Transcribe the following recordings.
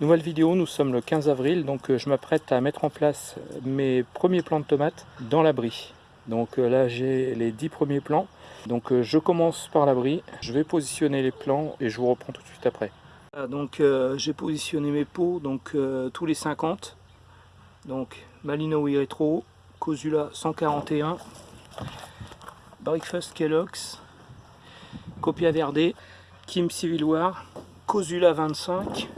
Nouvelle vidéo, nous sommes le 15 avril, donc euh, je m'apprête à mettre en place mes premiers plants de tomates dans l'abri. Donc euh, là j'ai les 10 premiers plants, donc euh, je commence par l'abri, je vais positionner les plants et je vous reprends tout de suite après. Donc j'ai positionné mes pots donc tous les 50, donc Malinois Retro, Cosula 141, Breakfast Kellogg's, Copia Verde, Kim Civil War, Cosula 25,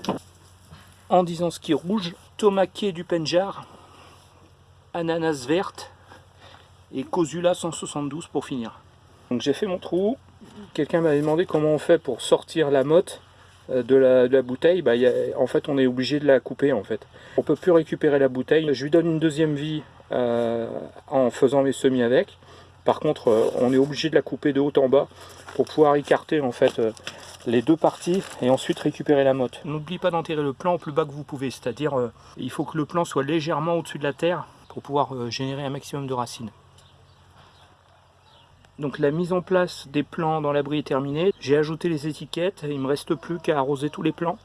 disant ski rouge, tomaqué du Penjar, ananas verte et Cosula 172 pour finir. Donc j'ai fait mon trou. Quelqu'un m'avait demandé comment on fait pour sortir la motte euh, de la, bouteille. Bah, en fait, on est obligé de la couper. En fait, on peut plus récupérer la bouteille. Je lui donne une deuxième vie euh, en faisant mes semis avec. Par contre, euh, on est obligé de la couper de haut en bas pour pouvoir écarter en fait les deux parties et ensuite récupérer la motte. N'oublie pas d'enterrer le plan au plus bas que vous pouvez, c'est-à-dire euh, il faut que le plan soit légèrement au-dessus de la terre pour pouvoir euh, générer un maximum de racines. Donc la mise en place des plants dans l'abri est terminée. J'ai ajouté les étiquettes, il ne me reste plus qu'à arroser tous les plants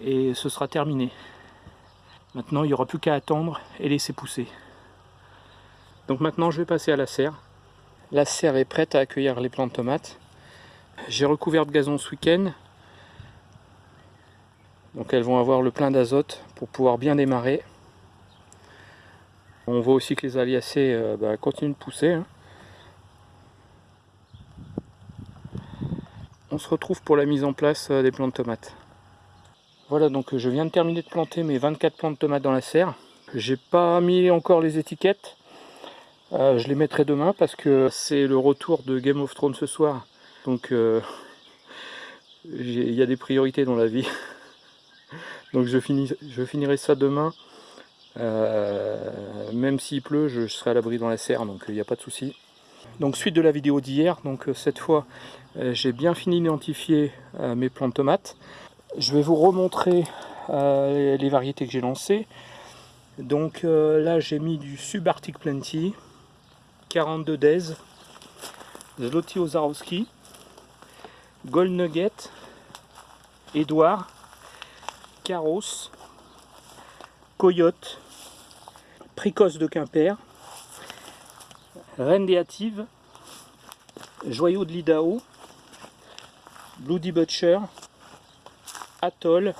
et ce sera terminé. Maintenant il n'y aura plus qu'à attendre et laisser pousser. Donc maintenant je vais passer à la serre. La serre est prête à accueillir les plants de tomates. J'ai recouvert de gazon ce week-end. Donc elles vont avoir le plein d'azote pour pouvoir bien démarrer. On voit aussi que les aliacées euh, bah, continuent de pousser. Hein. On se retrouve pour la mise en place euh, des plants de tomates. Voilà, donc je viens de terminer de planter mes 24 plants de tomates dans la serre. J'ai pas mis encore les étiquettes. Euh, je les mettrai demain parce que c'est le retour de Game of Thrones ce soir. Donc euh, il y a des priorités dans la vie. Donc je, finis, je finirai ça demain. Euh, même s'il pleut, je, serai à l'abri dans la serre, donc il n'y a pas de souci. Donc suite de la vidéo d'hier, donc euh, cette fois j'ai bien fini d'identifier mes plants de tomates. Je vais vous remontrer les variétés que j'ai lancées. Donc là j'ai mis du Subarctic Plenty, 42 Days, Zloty Ozarowski, Gold Nugget, Edouard, Carros, Coyote, Précoce de Quimper, Reine Déative, Joyau de l'Idao, Bloody Butcher, Atoll,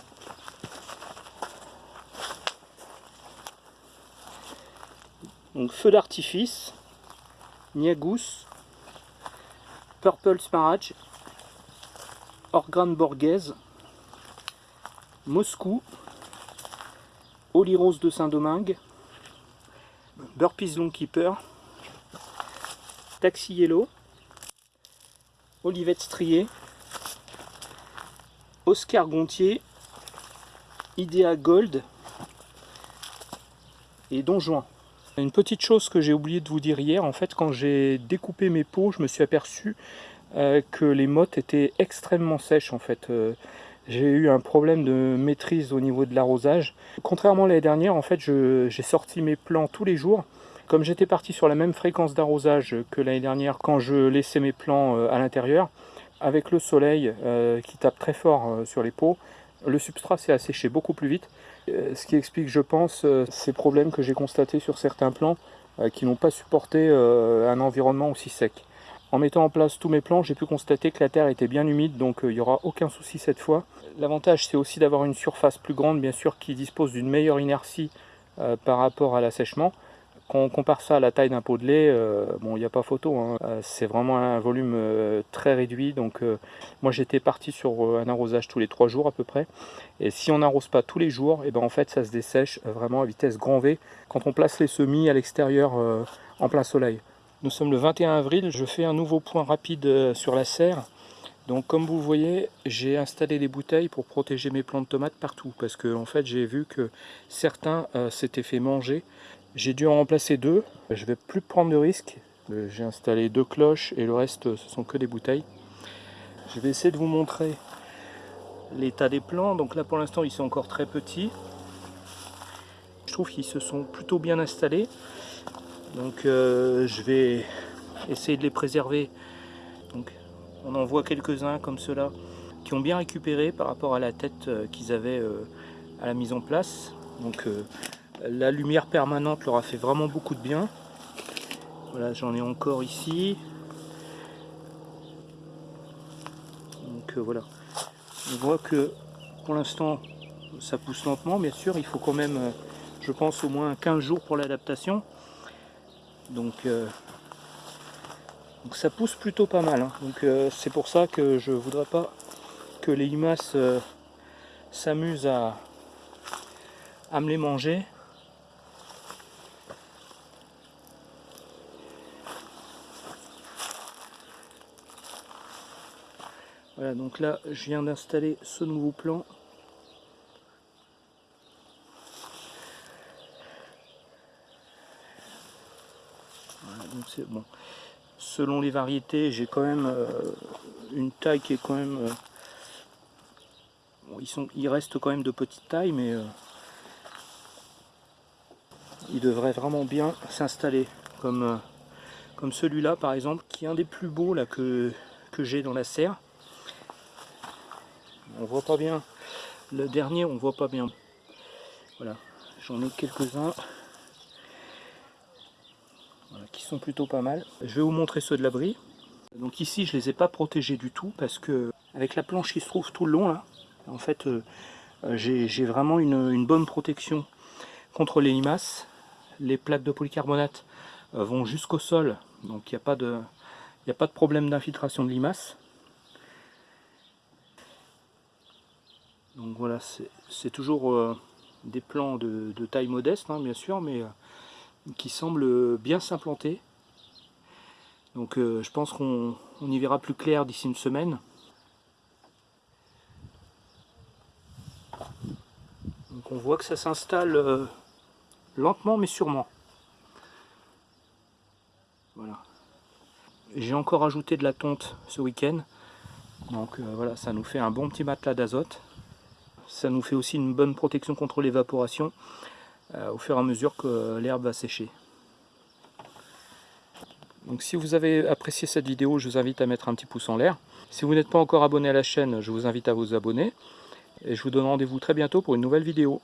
Feu d'artifice, Niagous, Purple Smaragd Orgran Borghese, Moscou, Rose de Saint-Domingue, Burpees Longkeeper, Taxi Yellow, Olivette Strié, Oscar Gontier, Idea Gold et Don Juan. Une petite chose que j'ai oublié de vous dire hier, en fait quand j'ai découpé mes pots, je me suis aperçu euh, que les mottes étaient extrêmement sèches en fait. Euh, j'ai eu un problème de maîtrise au niveau de l'arrosage. Contrairement à l'année dernière, en fait, j'ai sorti mes plants tous les jours. Comme j'étais parti sur la même fréquence d'arrosage que l'année dernière quand je laissais mes plants euh, à l'intérieur, avec le soleil qui tape très fort sur les pots, le substrat s'est asséché beaucoup plus vite. Ce qui explique, je pense, ces problèmes que j'ai constatés sur certains plants qui n'ont pas supporté un environnement aussi sec. En mettant en place tous mes plans, j'ai pu constater que la terre était bien humide, donc euh, il n'y aura aucun souci cette fois. L'avantage, c'est aussi d'avoir une surface plus grande, bien sûr, qui dispose d'une meilleure inertie euh, par rapport à l'assèchement. Quand on compare ça à la taille d'un pot de lait, euh, bon, il n'y a pas photo, hein. c'est vraiment un volume très réduit. Donc moi, j'étais parti sur un arrosage tous les trois jours à peu près. Et si on n'arrose pas tous les jours, et eh ben en fait, ça se dessèche vraiment à vitesse grand V quand on place les semis à l'extérieur en plein soleil. Nous sommes le 21 avril, je fais un nouveau point rapide euh, sur la serre. Donc comme vous voyez, j'ai installé des bouteilles pour protéger mes plants de tomates partout. Parce que en fait, j'ai vu que certains euh, s'étaient fait manger. J'ai dû en remplacer deux. Je vais plus prendre de risques. Euh, j'ai installé deux cloches et le reste, ce sont que des bouteilles. Je vais essayer de vous montrer l'état des plants. Donc là, pour l'instant, ils sont encore très petits. Je trouve qu'ils se sont plutôt bien installés. Donc euh, je vais essayer de les préserver. Donc, on en voit quelques-uns comme ceux-là qui ont bien récupéré par rapport à la tête euh, qu'ils avaient euh, à la mise en place. Donc la lumière permanente leur a fait vraiment beaucoup de bien. Voilà, j'en ai encore ici. Donc voilà. On voit que pour l'instant ça pousse lentement, bien sûr, il faut quand même, je pense, au moins 15 jours pour l'adaptation. Donc, donc, ça pousse plutôt pas mal. Hein. Donc c'est pour ça que je voudrais pas que les limaces s'amusent à, à me les manger. Voilà, donc là, je viens d'installer ce nouveau plan. Donc c'est bon. Selon les variétés, j'ai quand même euh, une taille qui est quand même... Euh, ils, sont, ils restent quand même de petite taille, mais... Euh, il devrait vraiment bien s'installer. Comme, euh, comme celui-là par exemple qui est un des plus beaux là que, que j'ai dans la serre. On voit pas bien le dernier on voit pas bien. Voilà j'en ai quelques-uns qui sont plutôt pas mal. Je vais vous montrer ceux de l'abri donc ici je les ai pas protégés du tout parce que avec la planche qui se trouve tout le long là en fait euh, euh, j'ai vraiment une, bonne protection contre les limaces. Les plaques de polycarbonate euh, vont jusqu'au sol, donc il n'y a, pas de, a pas de problème d'infiltration de limaces. Donc voilà, c'est toujours des plants de, taille modeste, hein, bien sûr, mais qui semblent bien s'implanter. Donc je pense qu'on y verra plus clair d'ici une semaine. Donc on voit que ça s'installe lentement mais sûrement. Voilà. J'ai encore ajouté de la tonte ce week-end. Donc euh, voilà, ça nous fait un bon petit matelas d'azote. Ça nous fait aussi une bonne protection contre l'évaporation euh, au fur et à mesure que l'herbe va sécher. Donc si vous avez apprécié cette vidéo, je vous invite à mettre un petit pouce en l'air. Si vous n'êtes pas encore abonné à la chaîne, je vous invite à vous abonner. Et je vous donne rendez-vous très bientôt pour une nouvelle vidéo.